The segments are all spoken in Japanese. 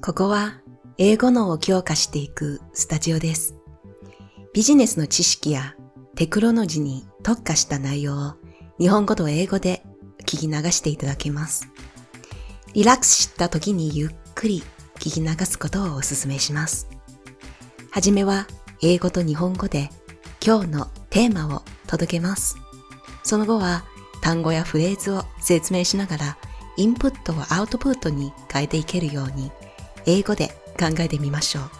ここは英語脳を強化していくスタジオです。ビジネスの知識やテクノロジーに特化した内容を日本語と英語で聞き流していただけます。リラックスした時にゆっくり聞き流すことをお勧めします。はじめは英語と日本語で今日のテーマを届けます。その後は単語やフレーズを説明しながらインプットをアウトプットに変えていけるように英語で考えてみましょう。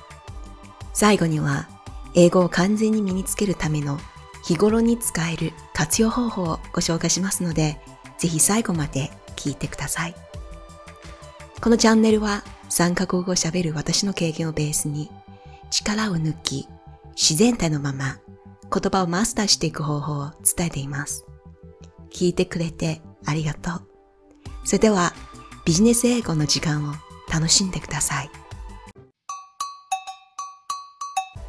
最後には英語を完全に身につけるための日頃に使える活用方法をご紹介しますので、ぜひ最後まで聞いてください。このチャンネルは3カ国語を喋る私の経験をベースに力を抜き自然体のまま言葉をマスターしていく方法を伝えています。聞いてくれてありがとう。それではビジネス英語の時間を楽しんでください。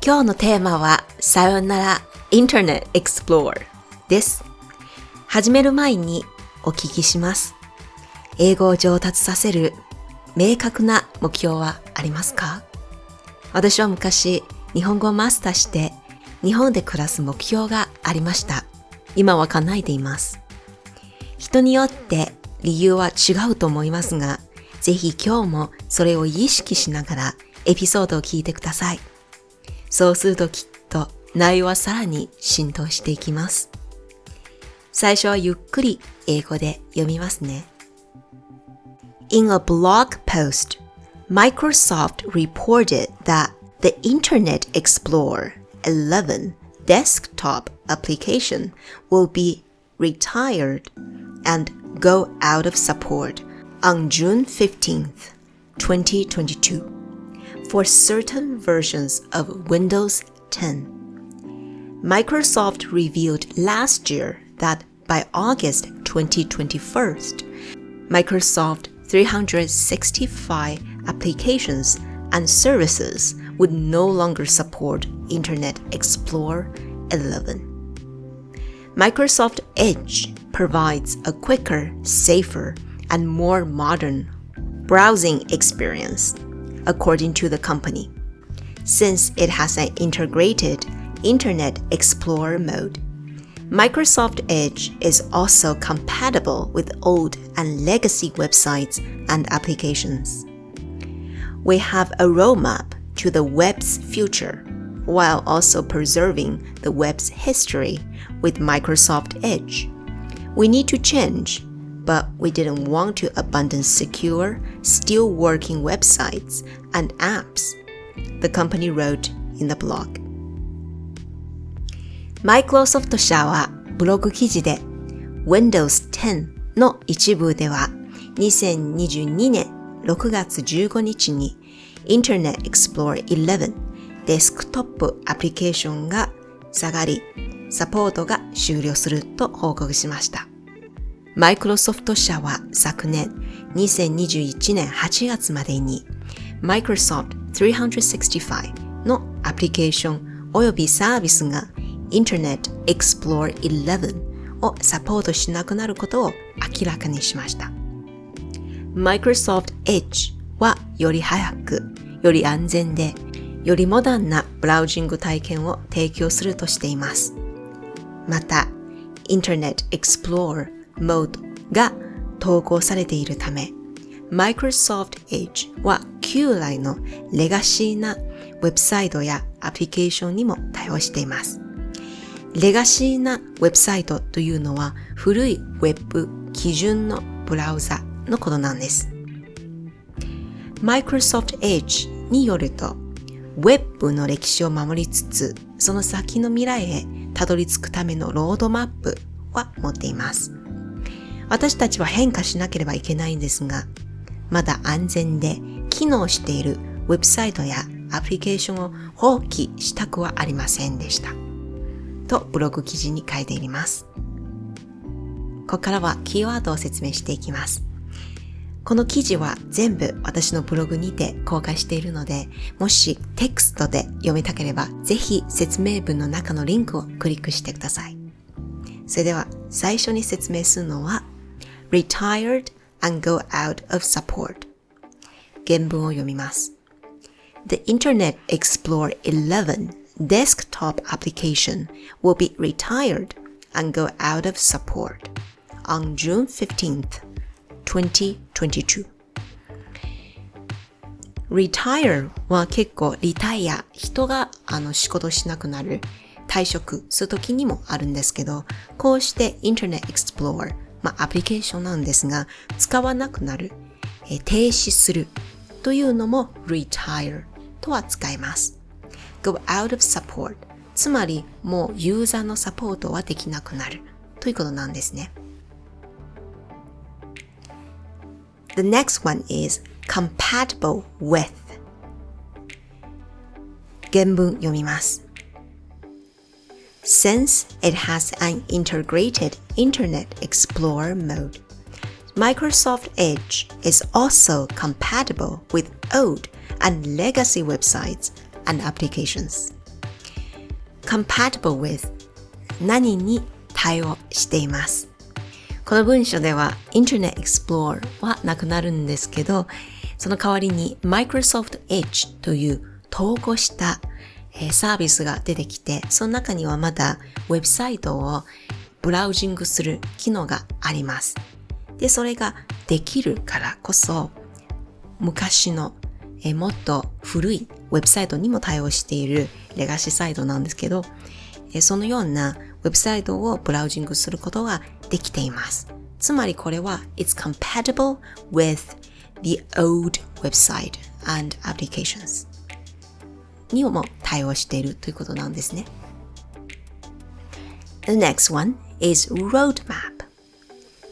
今日のテーマはさよなら Internet Explorer です。始める前にお聞きします。英語を上達させる明確な目標はありますか？私は昔日本語をマスターして日本で暮らす目標がありました。今は叶えています。人によって理由は違うと思いますが、ぜひ今日もそれを意識しながらエピソードを聞いてください。そうするときっと内容はさらに浸透していきます。最初はゆっくり英語で読みますね。In a blog post, Microsoft reported that the Internet Explorer 11 desktop application will be retired and go out of support on June 15th, 2022 for certain versions of Windows 10. Microsoft revealed last year that by August 2021, Microsoft 365 applications and services would no longer support Internet Explorer 11. Microsoft Edge provides a quicker, safer, and more modern browsing experience, according to the company, since it has an integrated Internet Explorer mode. Microsoft Edge is also compatible with old and legacy websites and applications. We have a roadmap to the web's future while also preserving the web's history with Microsoft Edge. We need to change, but we didn't want to abandon secure, still working websites and apps, the company wrote in the blog. マイクロソフト社はブログ記事で Windows 10の一部では2022年6月15日に Internet Explorer 11デスクトップアプリケーションが下がり、サポートが終了すると報告しました。マイクロソフト社は昨年2021年8月までに Microsoft 365のアプリケーションおよびサービスが Internet Explorer 11をサポートしなくなることを明らかにしました。Microsoft Edge はより早く、より安全で、よりモダンなブラウジング体験を提供するとしています。また、Internet Explorer Mode が投稿されているため、Microsoft Edge は旧来のレガシーなウェブサイトやアプリケーションにも対応しています。レガシーなウェブサイトというのは古いウェブ基準のブラウザのことなんです。Microsoft Edge によると、ウェブの歴史を守りつつ、その先の未来へたどり着くためのロードマップは持っています。私たちは変化しなければいけないんですが、まだ安全で機能しているウェブサイトやアプリケーションを放棄したくはありませんでした。とブログ記事に書いています。ここからはキーワードを説明していきます。この記事は全部私のブログにて公開しているので、もしテキストで読みたければ、ぜひ説明文の中のリンクをクリックしてください。それでは最初に説明するのは、retired and go out of support。 原文を読みます。The Internet Explorer 11 desktop application will be retired and go out of support on June 15th, 2022. retire は結構リタイア、人があの仕事しなくなる、退職するときにもあるんですけど、こうして Internet Explorer、 まあアプリケーションなんですが、使わなくなる、え停止するというのも retire とは使います。go out of support つまりもうユーザーのサポートはできなくなるということなんですね。The next one is compatible with 原文読みます。Since it has an integrated Internet Explorer mode, Microsoft Edge is also compatible with old and legacy websites and applications. compatible with 何に対応しています。この文章では Internet Explorer はなくなるんですけど、その代わりに Microsoft Edge という統合した えサービスが出てきて、その中にはまだウェブサイトをブラウジングする機能があります。で、それができるからこそ、昔のえもっと古いウェブサイトにも対応しているレガシーサイトなんですけど、えそのようなウェブサイトをブラウジングすることができています。つまりこれは It's compatible with the old website and applications にも対応しているということなんですね。The next one is roadmap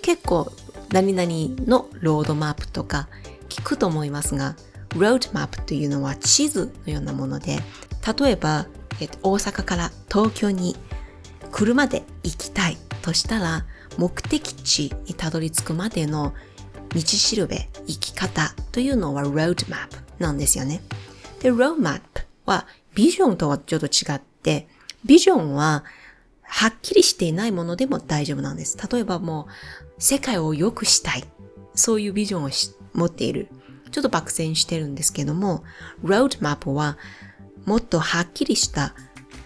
結構何々のロードマップとか聞くと思いますが roadmap というのは地図のようなもので例えば、えっと、大阪から東京に車で行きたいとしたら目的地にたどり着くまでの道しるべ、生き方というのは roadmap なんですよね。で、roadmap はビジョンとはちょっと違って、ビジョンははっきりしていないものでも大丈夫なんです。例えばもう世界を良くしたい。そういうビジョンを持っている。ちょっと漠然してるんですけども、roadmap はもっとはっきりした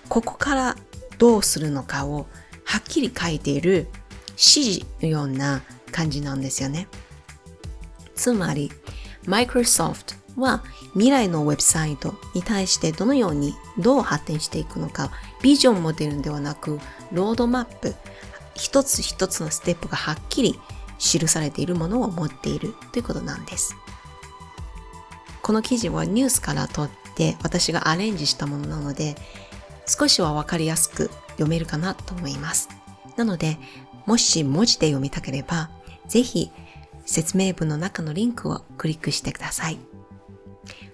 ここからどうするのかをはっきり書いている指示のような感じなんですよね。つまり、Microsoft は未来のウェブサイトに対してどのようにどう発展していくのか、ビジョンも出るんではなく、ロードマップ、一つ一つのステップがはっきり記されているものを持っているということなんです。この記事はニュースから取って私がアレンジしたものなので、少しはわかりやすく読めるかなと思います。なので、もし文字で読みたければ、ぜひ説明文の中のリンクをクリックしてください。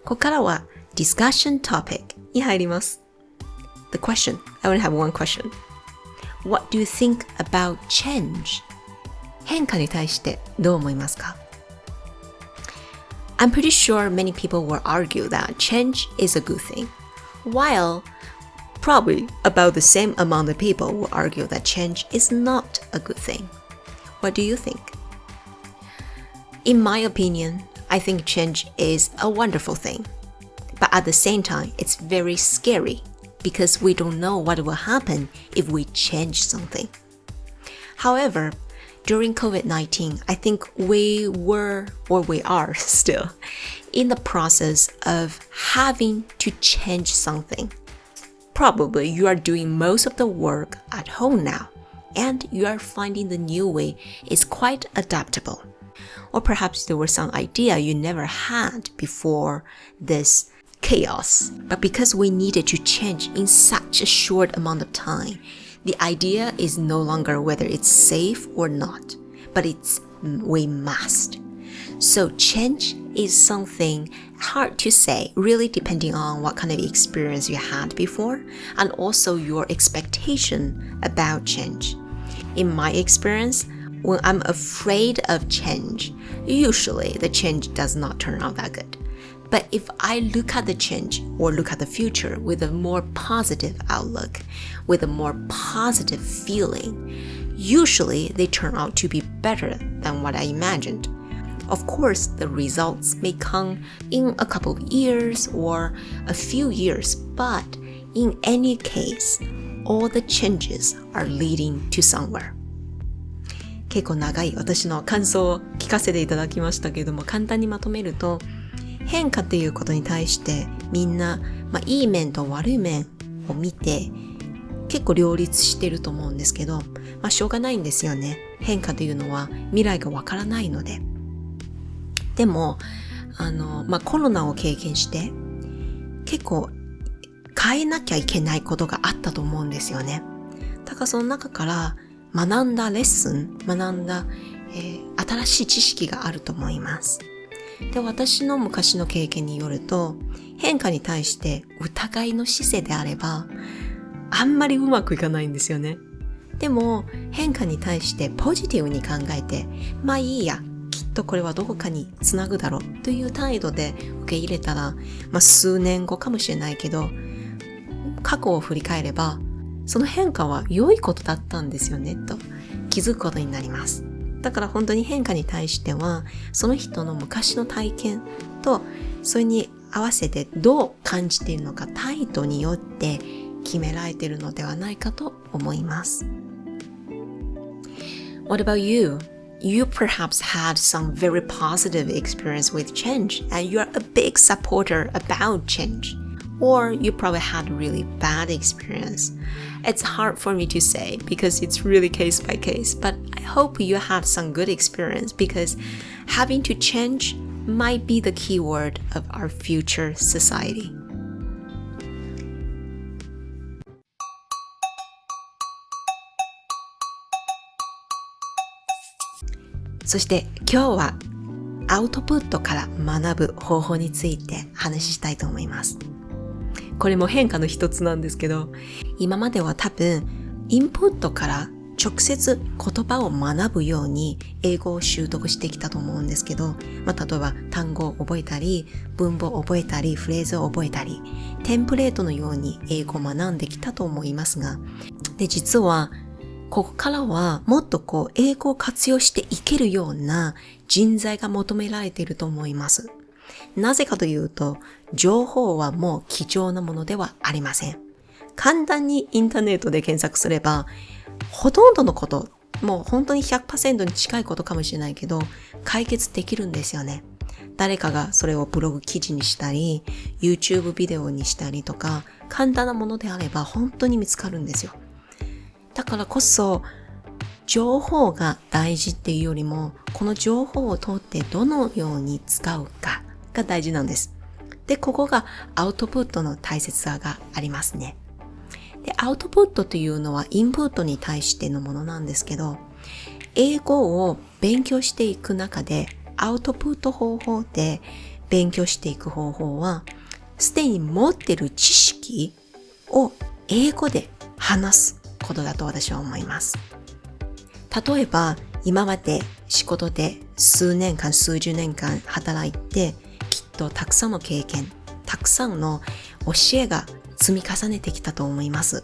ここからは discussion topic に入ります。The question, I only have one question. What do you think about change? 変化に対してどう思いますか I'm pretty sure many people will argue that change is a good thing, while probably about the same amount of people will argue that change is not a good thing. What do you think? In my opinion, I think change is a wonderful thing. But at the same time, it's very scary because we don't know what will happen if we change something. However, during COVID 19, I think we were, or we are still, in the process of having to change something. Probably you are doing most of the work at home now, and you are finding the new way is quite adaptable. Or perhaps there was some idea you never had before this chaos. But because we needed to change in such a short amount of time, the idea is no longer whether it's safe or not, but it's mm, we must. So change is something hard to say, really depending on what kind of experience you had before and also your expectation about change. In my experience, when I'm afraid of change, usually the change does not turn out that good. But if I look at the change or look at the future with a more positive outlook, with a more positive feeling, usually they turn out to be better than what I imagined. Of course, the results may come in a couple of years or a few years, but in any case, all the changes are leading to somewhere. 結構長い私の感想を聞かせていただきましたけれども、簡単にまとめると、変化っていうことに対してみんな、まあ、いい面と悪い面を見て結構両立してると思うんですけど、まあ、しょうがないんですよね。変化というのは未来がわからないので。でも、あの、まあ、コロナを経験して、結構変えなきゃいけないことがあったと思うんですよね。だからその中から学んだレッスン、学んだ、えー、新しい知識があると思います。で、私の昔の経験によると、変化に対して疑いの姿勢であれば、あんまりうまくいかないんですよね。でも、変化に対してポジティブに考えて、まあいいや、きっとこれはどこかにつなぐだろうという態度で受け入れたら、まあ数年後かもしれないけど、過去を振り返れば、その変化は良いことだったんですよね、と気づくことになります。だから本当に変化に対しては、その人の昔の体験と、それに合わせてどう感じているのか態度によって決められているのではないかと思います。What about you? You perhaps had some very positive experience with change and you are a big supporter about change. Or you probably had a really bad experience. It's hard for me to say because it's really case by case, but I hope you had some good experience because having to change might be the key word of our future society. そして今日はアウトプットから学ぶ方法について話したいと思います。 これも変化の一つなんですけど、今までは多分、インプットから直接言葉を学ぶように英語を習得してきたと思うんですけど、まあ、例えば単語を覚えたり、文法を覚えたり、フレーズを覚えたり、テンプレートのように英語を学んできたと思いますが、で、実は、ここからはもっとこう、英語を活用していけるような人材が求められていると思います。なぜかというと、情報はもう貴重なものではありません。簡単にインターネットで検索すれば、ほとんどのこと、もう本当に100%に近いことかもしれないけど、解決できるんですよね。誰かがそれをブログ記事にしたり、YouTube ビデオにしたりとか、簡単なものであれば本当に見つかるんですよ。だからこそ、情報が大事っていうよりも、この情報を通ってどのように使うかが大事なんです。で、ここがアウトプットの大切さがありますね。で、アウトプットというのはインプットに対してのものなんですけど、英語を勉強していく中で、アウトプット方法で勉強していく方法は、すでに持っている知識を英語で話すことだと私は思います。例えば、今まで仕事で数年間、数十年間働いて、とたくさんの経験、たくさんの教えが積み重ねてきたと思います。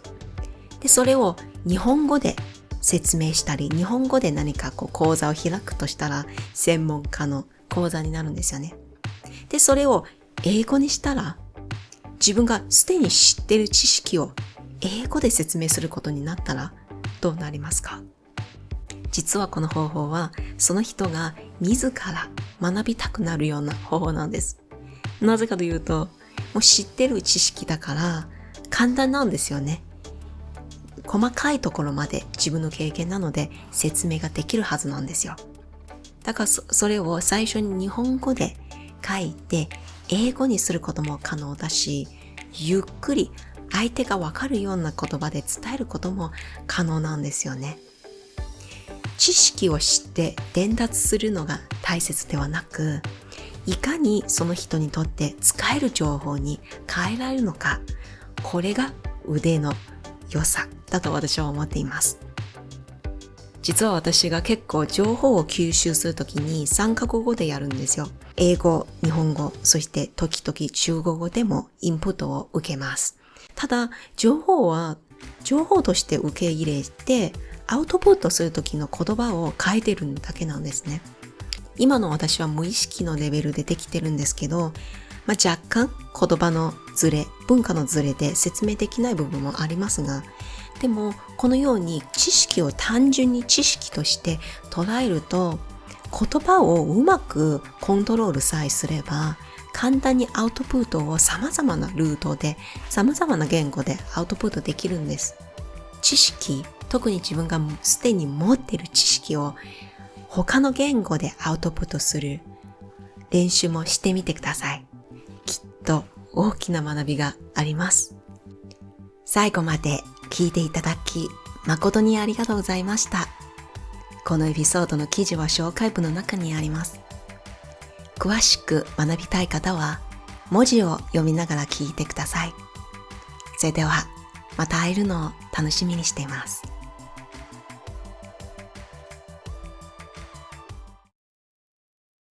で、それを日本語で説明したり、日本語で何かこう講座を開くとしたら、専門家の講座になるんですよね。で、それを英語にしたら、自分がすでに知ってる知識を英語で説明することになったら、どうなりますか？実はこの方法は、その人が自ら学びたくなるような方法なんです。なぜかというと、もう知ってる知識だから簡単なんですよね。細かいところまで自分の経験なので説明ができるはずなんですよ。だからそれを最初に日本語で書いて英語にすることも可能だし、ゆっくり相手がわかるような言葉で伝えることも可能なんですよね。知識を知って伝達するのが大切ではなく、いかにその人にとって使える情報に変えられるのか、これが腕の良さだと私は思っています。実は私が結構情報を吸収するときに3カ国語でやるんですよ。英語、日本語、そして時々中国語でもインプットを受けます。ただ、情報は情報として受け入れてアウトプットするときの言葉を変えてるだけなんですね。今の私は無意識のレベルでできてるんですけど、まあ、若干言葉のズレ、文化のズレで説明できない部分もありますが、でもこのように知識を単純に知識として捉えると言葉をうまくコントロールさえすれば簡単にアウトプットを様々なルートで様々な言語でアウトプットできるんです。知識、特に自分がすでに持っている知識を他の言語でアウトプットする練習もしてみてください。きっと大きな学びがあります。最後まで聞いていただき誠にありがとうございました。このエピソードの記事は紹介文の中にあります。詳しく学びたい方は文字を読みながら聞いてください。それではまた会えるのを楽しみにしています。